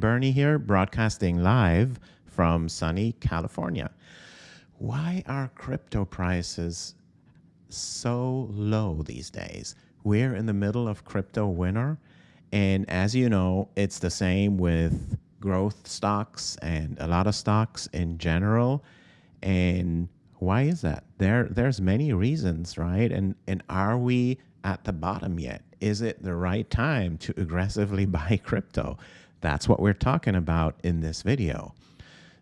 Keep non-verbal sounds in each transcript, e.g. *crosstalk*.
Bernie here, broadcasting live from sunny California. Why are crypto prices so low these days? We're in the middle of crypto winter. And as you know, it's the same with growth stocks and a lot of stocks in general. And why is that? There, there's many reasons, right? And and are we at the bottom yet? Is it the right time to aggressively *laughs* buy crypto? That's what we're talking about in this video.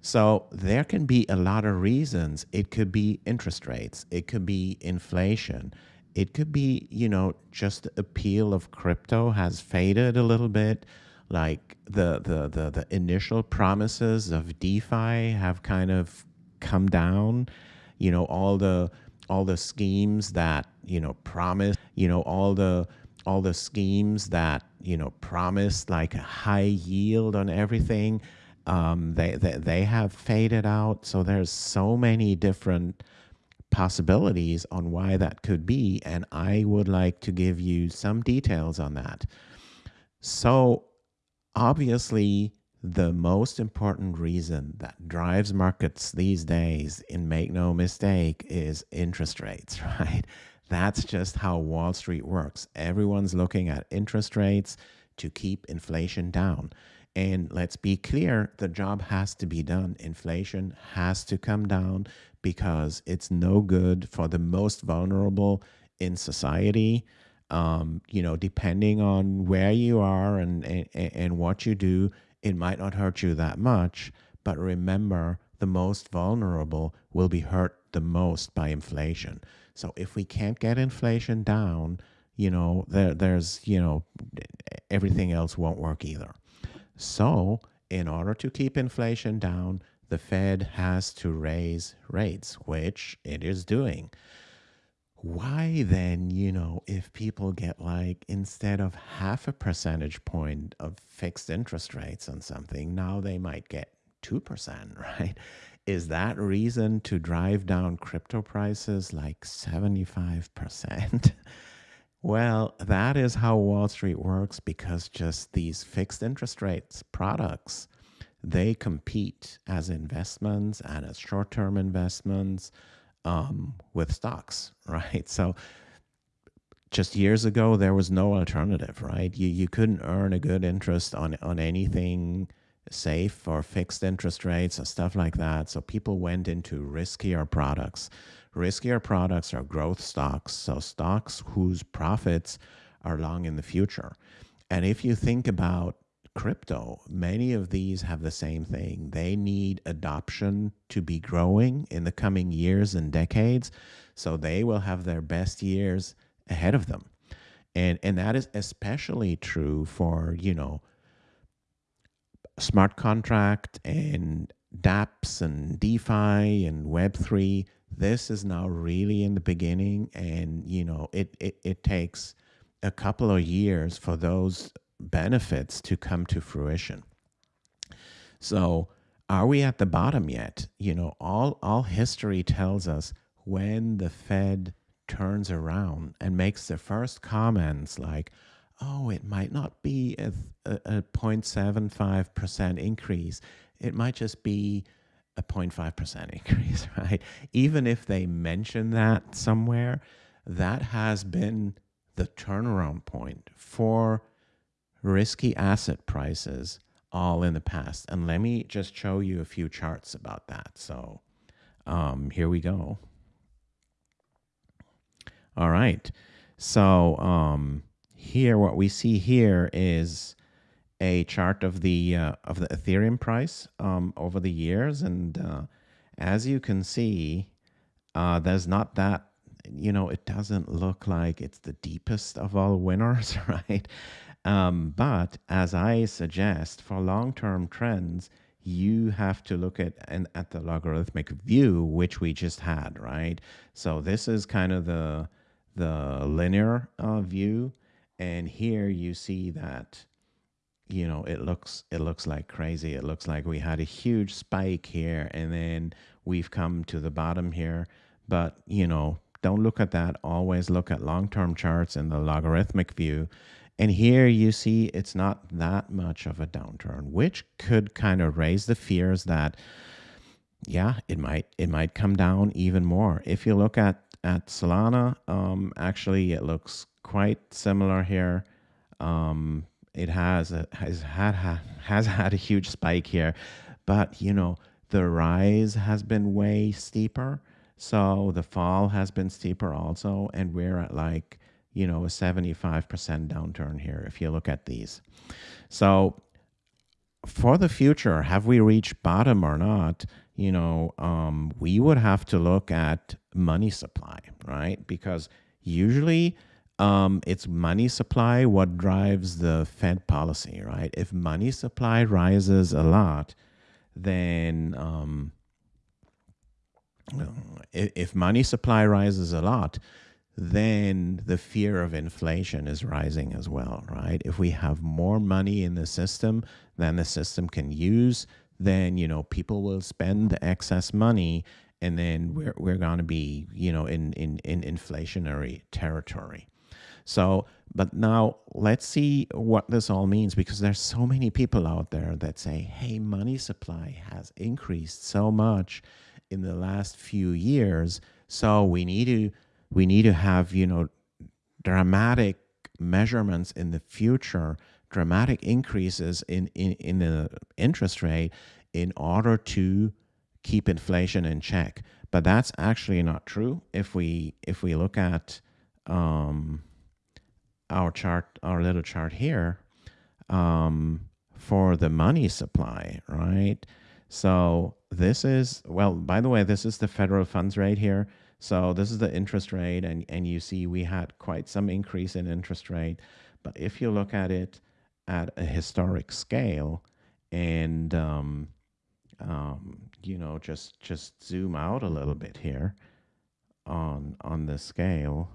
So there can be a lot of reasons. It could be interest rates. It could be inflation. It could be, you know, just the appeal of crypto has faded a little bit. Like the, the, the, the initial promises of DeFi have kind of come down. You know, all the all the schemes that, you know, promise, you know, all the all the schemes that you know promised like a high yield on everything. Um, they, they they have faded out. So there's so many different possibilities on why that could be. And i would like to give you some details on that. So obviously the most important reason that drives markets these days and make no mistake is interest rates *laughs* right that's just how Wall Street works. Everyone's looking at interest rates to keep inflation down. And let's be clear the job has to be done. Inflation has to come down because it's no good for the most vulnerable in society. Um, you know, depending on where you are and, and, and what you do, it might not hurt you that much. But remember, the most vulnerable will be hurt the most by inflation. So if we can't get inflation down, you know, there, there's, you know, everything else won't work either. So in order to keep inflation down, the Fed has to raise rates, which it is doing. Why then, you know, if people get like instead of half a percentage point of fixed interest rates on something, now they might get 2%, *laughs* right? is that reason to drive down crypto prices like 75%? *laughs* well, that is how Wall Street works because just these fixed interest rates products, they compete as investments and as short-term investments um, with stocks, *laughs* right? So just years ago, there was no alternative, right? You, you couldn't earn a good interest on, on anything safe or fixed interest rates or stuff like that. So people went into riskier products. Riskier products are growth stocks, so stocks whose profits are long in the future. And if you think about crypto, many of these have the same thing. They need adoption to be growing in the coming years and decades. So they will have their best years ahead of them. And, and that is especially true for, you know, smart contract and dApps and DeFi and Web3, this is now really in the beginning. And, you know, it, it, it takes a couple of years for those benefits to come to fruition. So are we at the bottom yet? You know, all, all history tells us when the Fed turns around and makes the first comments like, oh, it might not be a, a, a 0.75% increase. It might just be a 0.5% increase, *laughs* right? Even if they mention that somewhere, that has been the turnaround point for risky asset prices all in the past. And let me just show you a few charts about that. So um, here we go. All right. So um, here, what we see here is a chart of the uh, of the Ethereum price um, over the years, and uh, as you can see, uh, there's not that you know it doesn't look like it's the deepest of all *laughs* winners, *laughs* right? Um, but as I suggest, for long-term trends, you have to look at and at the logarithmic view, which we just had, right? So this is kind of the the linear uh, view and here you see that you know it looks it looks like crazy. It looks like we had a huge spike here and then we've come to the bottom here. But you know don't look at that. Always look at long-term charts in the logarithmic view. And here you see it's not that much of a downturn, which could kind of raise the fears that, yeah, it might it might come down even more. If you look at at Solana, um, actually it looks quite similar here. Um, it has a, has had has had a huge spike here, but you know the rise has been way steeper. So the fall has been steeper also, and we're at like you know a 75% downturn here if you look at these. So for the future, have we reached bottom or not? You know, um, we would have to look at money supply, right? Because usually um, it's money supply what drives the Fed policy, right? If money supply rises a lot, then um, if, if money supply rises a lot, then the fear of inflation is rising as well, right? If we have more money in the system than the system can use, then you know people will spend the excess money, and then we're we're going to be you know in in in inflationary territory. So, but now let's see what this all means because there's so many people out there that say, hey, money supply has increased so much in the last few years. So we need to we need to have, you know, dramatic measurements in the future, dramatic increases in, in, in the interest rate in order to keep inflation in check. But that's actually not true. If we if we look at um, our chart, our little chart here, um, for the money supply, right? So this is, well, by the way, this is the federal funds rate here. So this is the interest rate, and, and you see we had quite some increase in interest rate. But if you look at it at a historic scale and, um, um, you know, just, just zoom out a little bit here on, on the scale,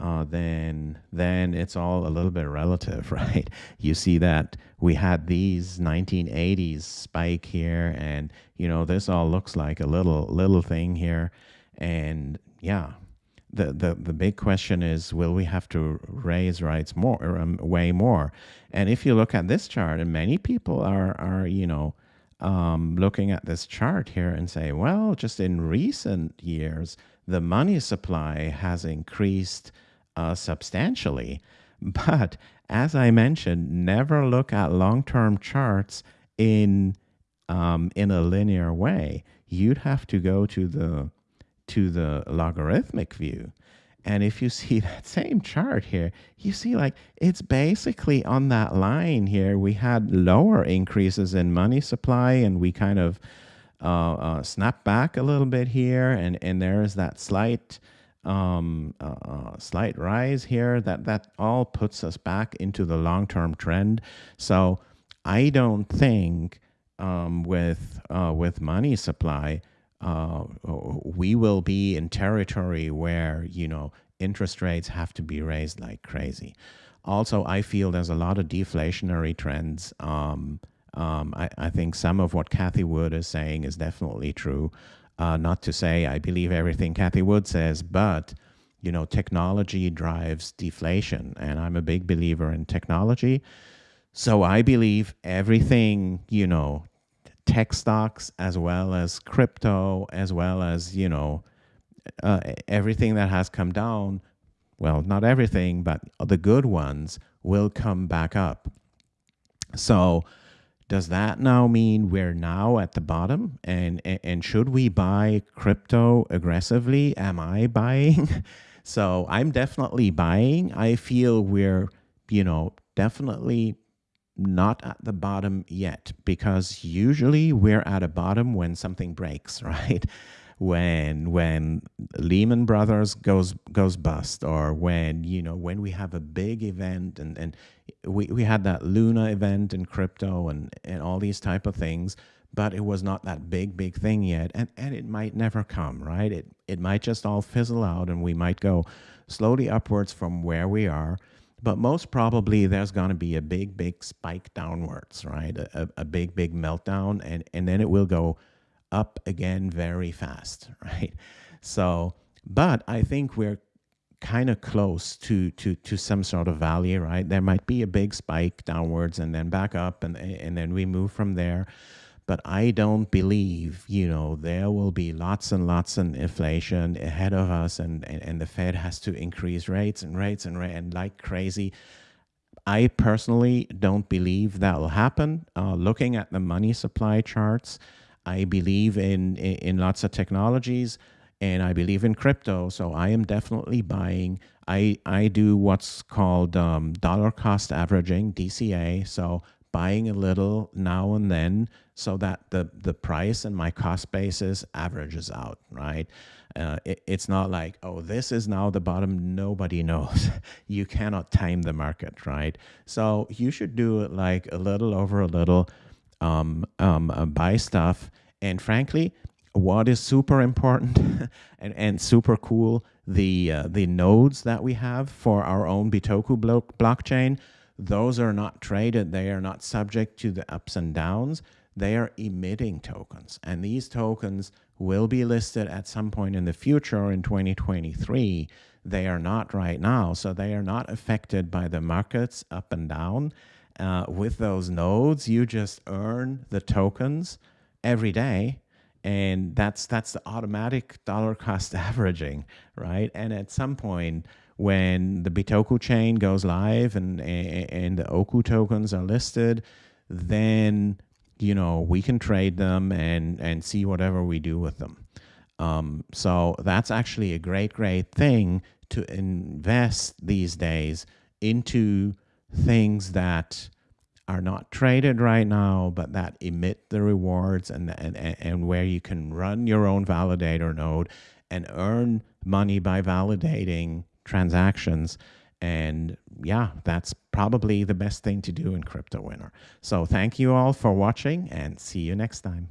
uh, then then it's all a little bit relative, *laughs* right? You see that we had these 1980s spike here, and you know this all looks like a little little thing here, and yeah, the the the big question is, will we have to raise rates more, um, way more? And if you look at this chart, and many people are are you know. Um, looking at this chart here and say, well, just in recent years, the money supply has increased uh, substantially. *laughs* But as I mentioned, never look at long-term charts in um, in a linear way. You'd have to go to the to the logarithmic view. And if you *laughs* see that same chart here, you see like it's basically on that line here. We had lower increases in money supply and we kind of uh, uh, snap back a little bit here. And, and there is that slight um, uh, uh, slight rise here, that, that all puts us back into the long-term trend. So I don't think um, with, uh, with money supply, uh, we will be in territory where, you know, interest rates have to be raised like crazy. Also, I feel there's a lot of deflationary trends. Um, um, I, I, think some of what Cathie Wood is saying is definitely true. Uh, not to say I believe everything Cathie Wood says, but you know, technology drives deflation, and I'm a big believer in technology. So I believe everything, you know, tech stocks as well as crypto, as well as you know, uh, everything that has come down. Well, not everything, but the good ones will come back up. So does that now mean we're now at the bottom? And, and should we buy crypto aggressively? Am I buying? *laughs* so I'm definitely buying. I feel we're, you know, definitely not at the bottom yet because usually we're at a bottom when something breaks, *laughs* right? when when Lehman Brothers goes goes bust or when you know when we have a big event and and we, we had that Luna event in crypto and and all these type of things but it was not that big big thing yet and and it might never come right it it might just all fizzle out and we might go slowly upwards from where we are but most probably there's going to be a big big spike downwards right a, a big big meltdown and and then it will go up again very fast, *laughs* right? So, but I think we're kind of close to, to, to some sort of value, right? There might be a big spike downwards and then back up and, and then we move from there. But I don't believe, you know, there will be lots and lots of inflation ahead of us and, and, and the Fed has to increase rates and rates and, and like crazy. I personally don't believe that will happen. Uh, looking at the money supply charts, I believe in, in, in lots of technologies and I believe in crypto. So I am definitely buying. I, I do what's called um, dollar cost averaging, DCA. So buying a little now and then so that the, the price and my cost basis averages out, right? Uh, it, it's not like, oh, this is now the bottom. Nobody *laughs* knows. you cannot time the market, right? So you should do it like a little over a little, um, um, uh, buy stuff. And frankly, what is super important *laughs* and, and super cool, the, uh, the nodes that we have for our own Bitoku blo blockchain, those are not traded. They are not subject to the ups and downs. They are emitting tokens. And these tokens will be listed at some point in the future in 2023. They are not right now. So they are not affected by the markets up and down. Uh, with those nodes, you just earn the tokens every day and that's that's the automatic dollar cost *laughs* averaging right and at some point when the bitoku chain goes live and and the oku tokens are listed then you know, we can trade them and, and see whatever we do with them. Um, so that's actually a great, great thing to invest these days into things that are not traded right now, but that emit the rewards and, and, and where you can run your own validator node and earn money by validating transactions and yeah, that's probably the best thing to do in Crypto Winter. So thank you all for watching and see you next time.